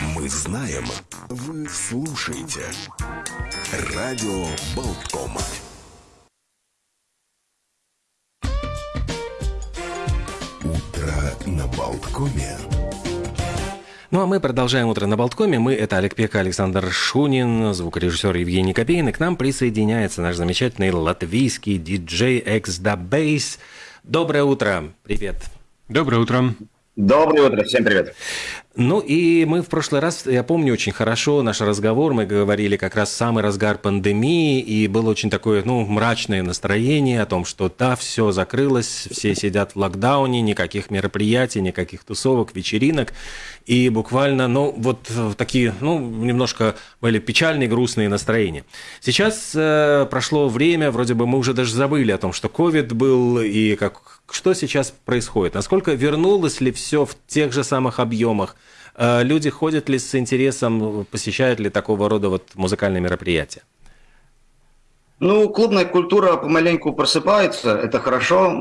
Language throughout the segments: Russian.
Мы знаем, вы слушаете. Радио Болтком. Утро на Болткоме. Ну а мы продолжаем утро на Болткоме. Мы это Олег Пека, Александр Шунин, звукорежиссер Евгений Копейн. И к нам присоединяется наш замечательный латвийский диджей Bass. Доброе утро. Привет. Доброе утро. Доброе утро, всем привет. Ну и мы в прошлый раз, я помню очень хорошо наш разговор, мы говорили как раз самый разгар пандемии, и было очень такое, ну, мрачное настроение о том, что да, все закрылось, все сидят в локдауне, никаких мероприятий, никаких тусовок, вечеринок, и буквально, ну, вот такие, ну, немножко были печальные, грустные настроения. Сейчас э, прошло время, вроде бы мы уже даже забыли о том, что ковид был, и как, что сейчас происходит, насколько вернулось ли все в тех же самых объемах, Э, люди ходят ли с интересом, посещают ли такого рода вот музыкальные мероприятия? Ну, клубная культура помаленьку просыпается, это хорошо.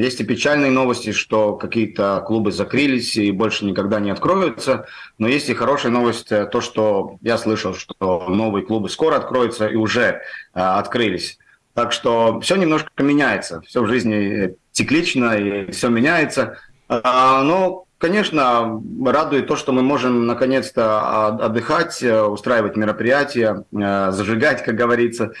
Есть и печальные новости, что какие-то клубы закрылись и больше никогда не откроются. Но есть и хорошая новость, э, то, что я слышал, что новые клубы скоро откроются и уже э, открылись. Так что все немножко меняется, все в жизни циклично и все меняется. А, но Конечно, радует то, что мы можем наконец-то отдыхать, э, устраивать мероприятия, э, зажигать, как говорится.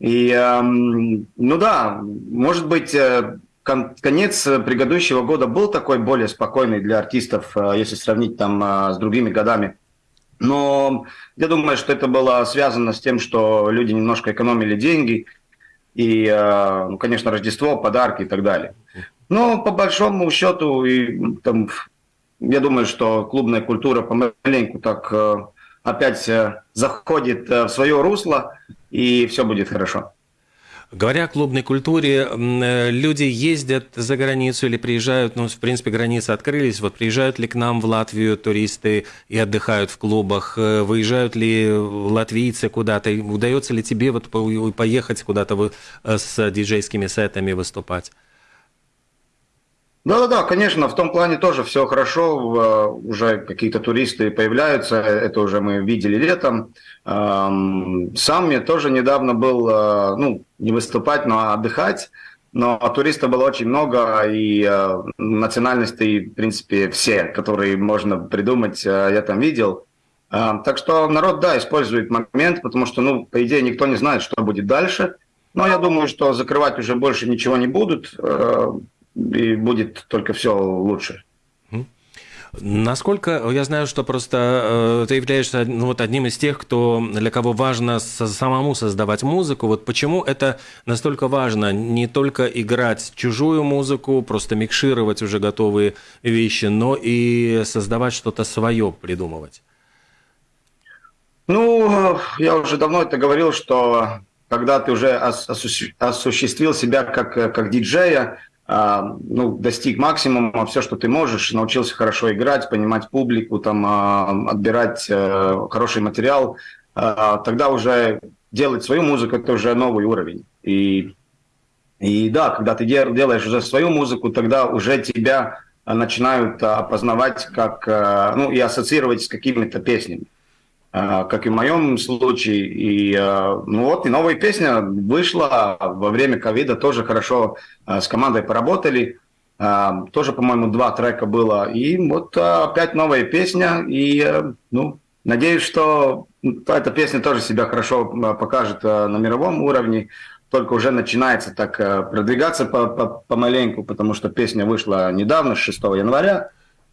И, эм, ну да, может быть, э, конец предыдущего года был такой более спокойный для артистов, если сравнить там с другими годами. Но я думаю, что это было связано с тем, что люди немножко экономили деньги, и, ну, конечно, Рождество, подарки и так далее. Но по большому счету и там я думаю, что клубная культура помаленьку так э, опять э, заходит э, в свое русло, и все будет хорошо. Говоря о клубной культуре, люди ездят за границу или приезжают, ну, в принципе, границы открылись, вот приезжают ли к нам в Латвию туристы и отдыхают в клубах, выезжают ли латвийцы куда-то, удается ли тебе вот поехать куда-то с диджейскими сетами выступать? Да-да-да, конечно, в том плане тоже все хорошо, уже какие-то туристы появляются, это уже мы видели летом. Сам я тоже недавно был, э, ну, не выступать, но отдыхать, но туристов было очень много, и э, национальностей, в принципе, все, которые можно придумать, э, я там видел. Так что народ, да, использует момент, потому что, ну, по идее, никто не знает, что будет дальше. Но я думаю, что закрывать уже больше ничего не будут и будет только все лучше. Насколько я знаю, что просто э, ты являешься ну, вот одним из тех, кто для кого важно самому создавать музыку. Вот почему это настолько важно не только играть чужую музыку, просто микшировать уже готовые вещи, но и создавать что-то свое, придумывать. Ну, я уже давно это говорил, что когда ты уже осуществил себя как, как диджея, ну, достиг максимума, все, что ты можешь, научился хорошо играть, понимать публику, там, а, отбирать э, хороший материал, а, тогда уже делать свою музыку – это уже новый уровень. И, и да, когда ты делаешь уже свою музыку, тогда уже тебя начинают опознавать как, э, ну, и ассоциировать с какими-то песнями. А, как и в моем случае. И а, ну вот, и новая песня вышла во время ковида, тоже хорошо а, с командой поработали. Тоже, по-моему, два трека было. И вот опять новая песня. И, ну, надеюсь, что эта песня тоже себя хорошо покажет на мировом уровне. Только уже начинается так продвигаться помаленьку, потому что песня вышла недавно, 6 января.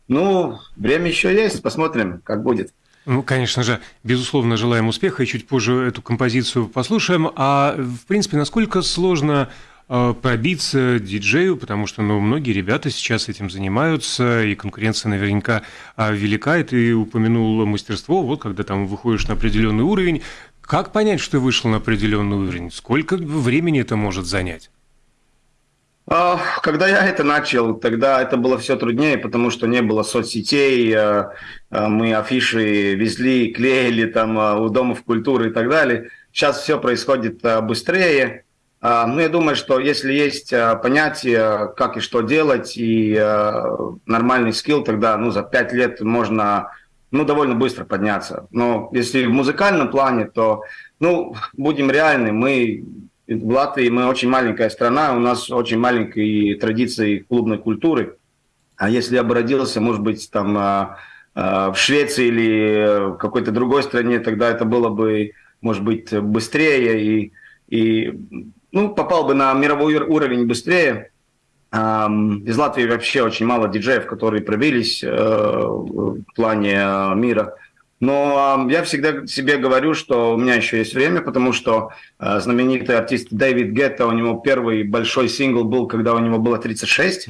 Ну, время еще есть, посмотрим, как будет. Ну, конечно же, безусловно, желаем успеха, и чуть позже эту композицию послушаем. А, в принципе, насколько сложно а, пробиться диджею, потому что ну, многие ребята сейчас этим занимаются, и конкуренция наверняка а, велика, и ты упомянул мастерство, вот когда там выходишь на определенный уровень. Как понять, что ты вышел на определенный уровень? Сколько времени это может занять? А, когда я это начал, тогда это было все труднее, потому что не было соцсетей, э, э, мы афиши везли, клеили там у Домов культуры и так далее. Сейчас все происходит быстрее. А, ну, я думаю, что если есть понятие, как и что делать, и нормальный скилл, тогда ну, за пять лет можно ну, довольно быстро подняться. Но если в музыкальном плане, то, ну, будем реальны, мы в Латвии, мы очень маленькая страна, у нас очень маленькие традиции клубной культуры. А если я бы родился, может быть, там а, а, в Швеции или в какой-то другой стране, тогда это было бы, может быть, быстрее и, и ну, попал бы на мировой уровень быстрее. Из Латвии вообще очень мало диджеев, которые пробились э, в плане э, мира. Но я всегда себе говорю, что у меня еще есть время, потому что э, знаменитый артист Дэвид Гетта, у него первый большой сингл был, когда у него было 36.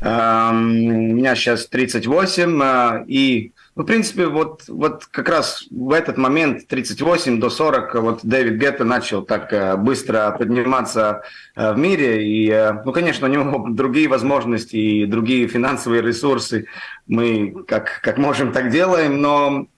Эм, у меня сейчас 38, и ну, в принципе, вот, вот как раз в этот момент, 38 до 40, вот Дэвид Гетта начал так э, быстро подниматься э, в мире. И, э, ну, конечно, у него другие возможности и другие финансовые ресурсы. Мы как, как можем, так делаем, но а,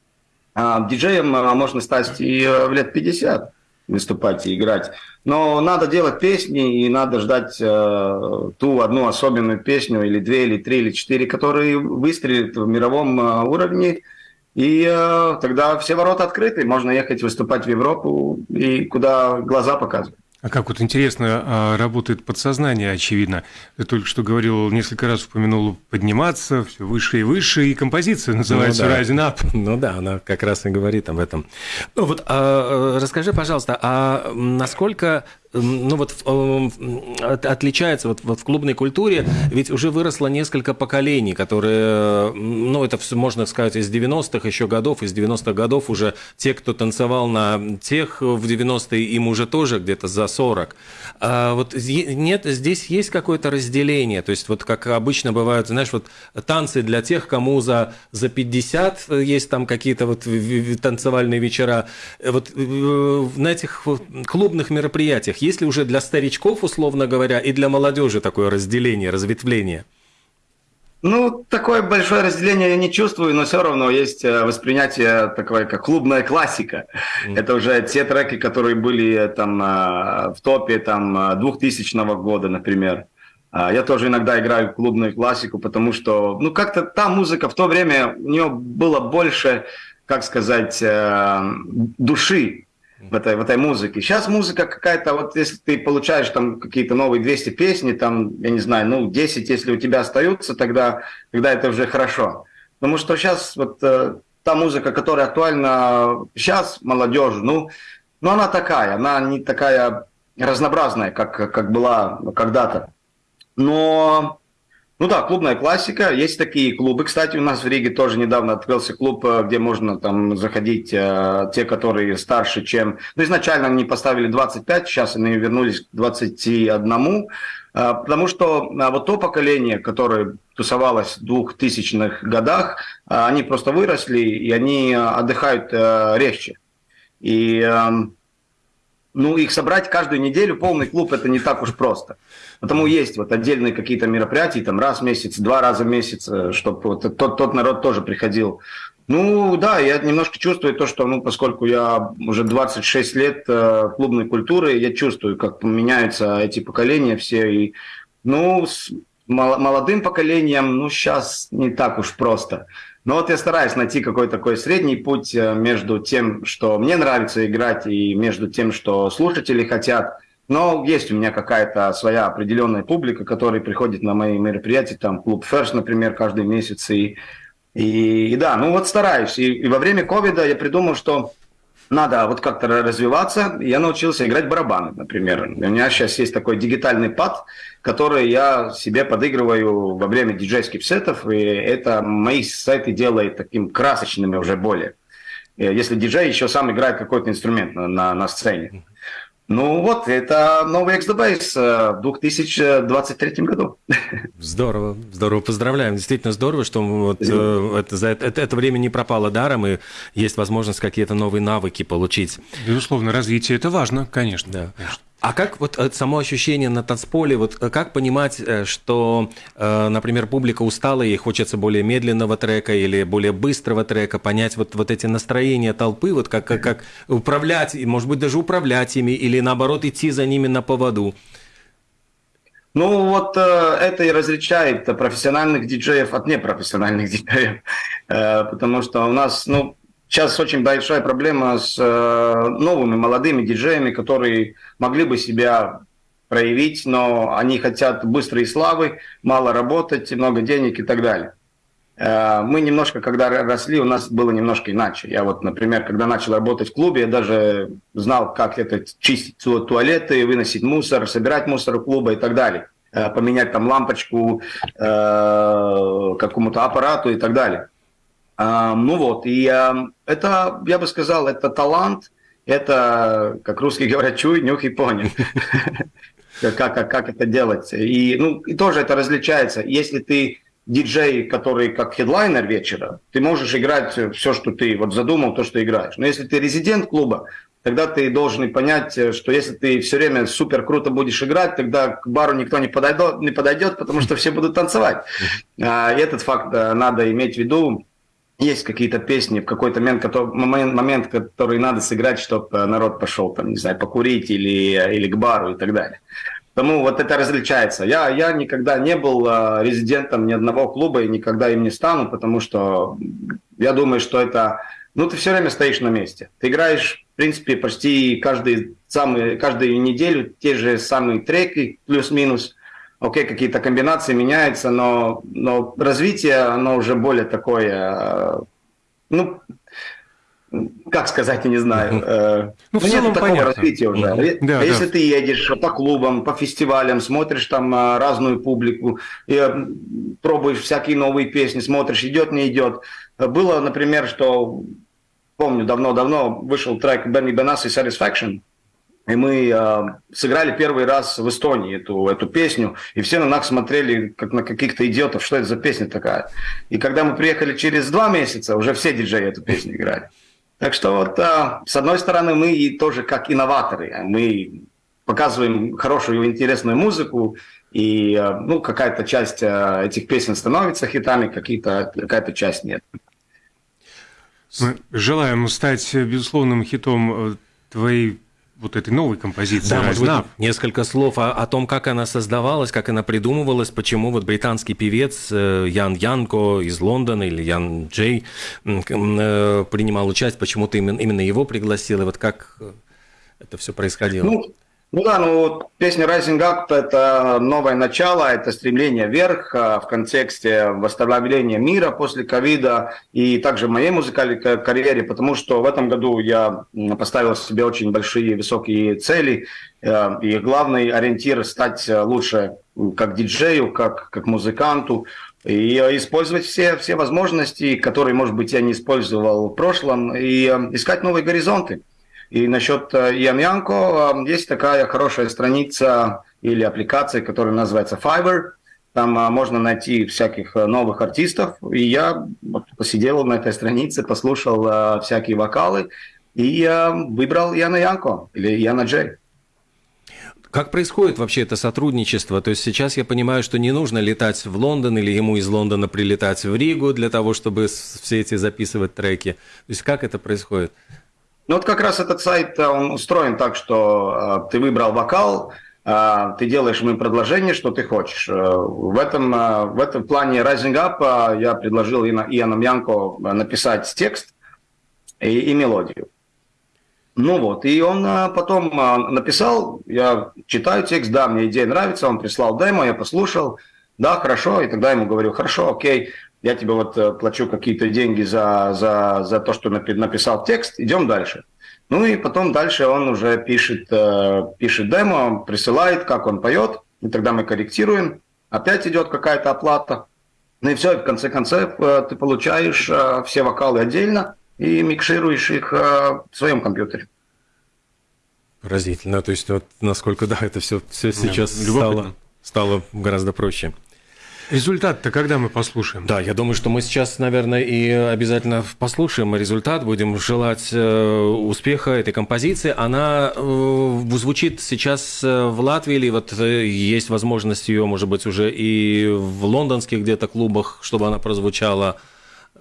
диджеем можно стать и в лет 50 выступать и играть. Но надо делать песни, и надо ждать э, ту одну особенную песню, или две, или три, или четыре, которые выстрелят в мировом э, уровне. И э, тогда все ворота открыты, можно ехать выступать в Европу, и куда глаза показывают. А как вот интересно а, работает подсознание, очевидно. Ты только что говорил, несколько раз упомянул подниматься, все выше и выше, и композиция называется ну, да. Rising Up. Ну да, она как раз и говорит об этом. Ну вот а, расскажи, пожалуйста, а насколько ну вот отличается вот, вот в клубной культуре, ведь уже выросло несколько поколений, которые, ну это все можно сказать из 90-х еще годов, из 90-х годов уже те, кто танцевал на тех в 90-е, им уже тоже где-то за 40. А вот нет, здесь есть какое-то разделение, то есть вот как обычно бывают, знаешь, вот танцы для тех, кому за, за 50 есть там какие-то вот танцевальные вечера, вот э, на этих клубных мероприятиях есть ли уже для старичков, условно говоря, и для молодежи такое разделение, разветвление? Ну, такое большое разделение я не чувствую, но все равно есть э, воспринятие такое, как клубная классика. Mm. Это уже те треки, которые были э, там э, в топе там 2000 года, например. А, я тоже иногда играю клубную классику, потому что, ну, как-то та музыка в то время, у нее было больше, как сказать, души в этой, в этой музыке. Сейчас музыка какая-то, вот если ты получаешь там какие-то новые 200 песни, там, я не знаю, ну, 10, если у тебя остаются, тогда, тогда это уже хорошо. Потому что сейчас вот э, та музыка, которая актуальна сейчас, молодежь, ну, ну, она такая, она не такая разнообразная, как, как была когда-то. Но ну да, клубная классика. Есть такие клубы. Кстати, у нас в Риге тоже недавно открылся клуб, э, где можно там заходить э, те, которые старше, чем... Ну, изначально они поставили 25, сейчас они вернулись к 21. Э, потому что вот то поколение, которое тусовалось в 2000-х годах, они просто выросли, и они отдыхают легче. И э, ну, их собрать каждую неделю, полный клуб, это не так уж просто. Потому есть вот отдельные какие-то мероприятия, там раз в месяц, два раза в месяц, э, чтобы вот тот, тот народ тоже приходил. Ну, да, я немножко чувствую то, что, ну, поскольку я уже 26 лет э, клубной культуры, я чувствую, как меняются эти поколения все. И, ну, с молодым поколением, ну, сейчас не так уж просто. Но вот я стараюсь найти какой-то такой средний путь э, между тем, что мне нравится играть, и между тем, что слушатели хотят. Но есть у меня какая-то своя определенная публика, которая приходит на мои мероприятия, там клуб First, например, каждый месяц. И, и, и да, ну вот стараюсь. И, и во время ковида я придумал, что надо вот как-то развиваться. Я научился играть барабаны, например. У меня сейчас есть такой дигитальный пад, который я себе подыгрываю во время диджейских сетов, и это мои сеты делает таким красочными уже более. Э, если диджей еще сам играет какой-то инструмент на, на, на сцене. Ну вот, это новый XDBase в 2023 году. Здорово, здорово, поздравляем. Действительно здорово, что вот, э, это, за это, это время не пропало даром, и есть возможность какие-то новые навыки получить. Безусловно, развитие – это важно, конечно. Да. конечно. А как вот э, само ощущение на танцполе, вот э, как понимать, э, что, например, публика устала и хочется более медленного трека или более быстрого трека, понять вот, вот эти настроения толпы, вот как, как, как управлять, может быть, даже управлять ими или наоборот идти за ними на поводу? Ну вот э, это и различает профессиональных диджеев от непрофессиональных диджеев, э, потому что у нас, ну, сейчас очень большая проблема с э, новыми молодыми диджеями, которые могли бы себя проявить, но они хотят быстрой славы, мало работать, много денег и так далее. Э, мы немножко, когда росли, у нас было немножко иначе. Я вот, например, когда начал работать в клубе, я даже знал, как это чистить туалеты, выносить мусор, собирать мусор у клуба и так далее. Э, поменять там лампочку какому-то аппарату и так далее. Ну вот, и это, я бы сказал, это талант, это, как русские говорят, чуй, нюх и понял. Как, как, как это делать. И, ну, и тоже это различается. Если ты диджей, который как хедлайнер вечера, ты можешь играть все, что ты вот задумал, то, что играешь. Но если ты резидент клуба, тогда ты должен понять, что если ты все время супер круто будешь играть, тогда к бару никто не подойдет, не подойдет потому что все будут танцевать. А, и этот факт э, надо иметь в виду. Есть какие-то песни в какой-то момент, который, момент, который надо сыграть, чтобы э, народ пошел, там, не знаю, покурить или, или к бару и так далее. Потому вот это различается. Я, я никогда не был э, резидентом ни одного клуба и никогда им не стану, потому что я думаю, что это... Ну, ты все время стоишь на месте. Ты играешь, в принципе, почти каждый, самый, каждую неделю те же самые треки, плюс-минус. Окей, какие-то комбинации меняются, но, но развитие, оно уже более такое... Э, ну, как сказать, я не знаю. Э, ну, в целом нет такого понятно. развития уже. Да, а если да. ты едешь по клубам, по фестивалям, смотришь там а, разную публику, э, пробуешь всякие новые песни, смотришь, идет, не идет. Было, например, что, помню, давно-давно вышел трек Бенни Бенас и Satisfaction, и мы э, сыграли первый раз в Эстонии эту, эту песню, и все на нас смотрели, как на каких-то идиотов, что это за песня такая. И когда мы приехали через два месяца, уже все диджеи эту песню играли. Так что вот, а, с одной стороны, мы и тоже как инноваторы, мы показываем хорошую, интересную музыку, и а, ну, какая-то часть а, этих песен становится хитами, какая-то часть нет. Мы желаем стать безусловным хитом э, твоей вот этой новой композиции. Да, может быть, несколько слов о, о том, как она создавалась, как она придумывалась, почему вот британский певец э, Ян Янко из Лондона или Ян Джей э, принимал участие, почему ты именно, именно его пригласил, и вот как это все происходило? Ну, ну да, ну песня Rising Up – это новое начало, это стремление вверх а, в контексте восстановления мира после ковида и также в моей музыкальной карьере, потому что в этом году я поставил себе очень большие высокие цели, э, и главный ориентир – стать лучше как диджею, как, как музыканту, и использовать все, все возможности, которые, может быть, я не использовал в прошлом, и э, искать новые горизонты. И насчет э, Ямьянко э, есть такая хорошая страница или аппликация, которая называется Fiverr. Там э, можно найти всяких новых артистов. И я посидел на этой странице, послушал всякие вокалы и выбрал Яна Янко или Яна Джей. Как происходит вообще это сотрудничество? То есть сейчас я понимаю, что не нужно летать в Лондон или ему из Лондона прилетать в Ригу для того, чтобы все эти записывать треки. То есть как это происходит? Ну вот как раз этот сайт, э, он устроен так, что э, ты выбрал вокал, э, ты делаешь ему предложение, что ты хочешь. В этом, в этом плане Rising Up я предложил Иоанну Янко написать текст и, и мелодию. Ну вот, и он потом написал, я читаю текст, да, мне идея нравится, он прислал демо, я послушал, да, хорошо, и тогда ему говорю, хорошо, окей, я тебе вот э, плачу какие-то деньги за, за, за то, что написал текст, идем дальше. Ну и потом дальше он уже пишет, э, пишет демо, присылает, как он поет, и тогда мы корректируем, опять идет какая-то оплата. Ну и все, и в конце концов э, ты получаешь все вокалы отдельно и микшируешь их в своем компьютере. Поразительно. То есть, вот насколько, да, это все, все сейчас стало, стало гораздо проще. Результат-то когда мы послушаем? Да, я думаю, что мы сейчас, наверное, и обязательно послушаем результат. Будем желать э, успеха этой композиции. Она э, звучит сейчас э, в Латвии, или вот есть возможность ее, может быть, уже и в лондонских где-то клубах, чтобы она прозвучала.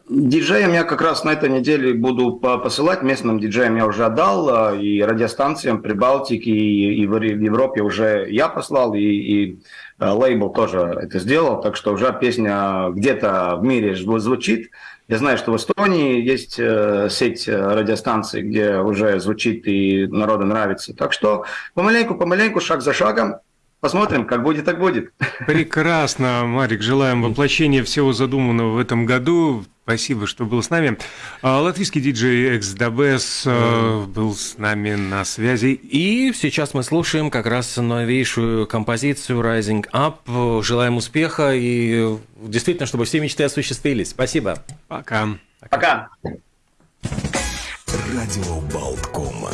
Диджеям я как раз на этой неделе буду посылать, местным диджеям я уже отдал, и радиостанциям Прибалтики, и, и в Европе уже я послал, и, и лейбл тоже это сделал, так что уже песня где-то в мире звучит. Я знаю, что в Эстонии есть э, сеть радиостанций, где уже звучит и народу нравится. Так что помаленьку, помаленьку, шаг за шагом, Посмотрим, как будет, так будет. Прекрасно, Марик. Желаем воплощения всего задуманного в этом году. Спасибо, что был с нами. А, латвийский диджей Дабес э, был с нами на связи. И сейчас мы слушаем как раз новейшую композицию Rising Up. Желаем успеха и действительно, чтобы все мечты осуществились. Спасибо. Пока. Пока. Радио Болткома.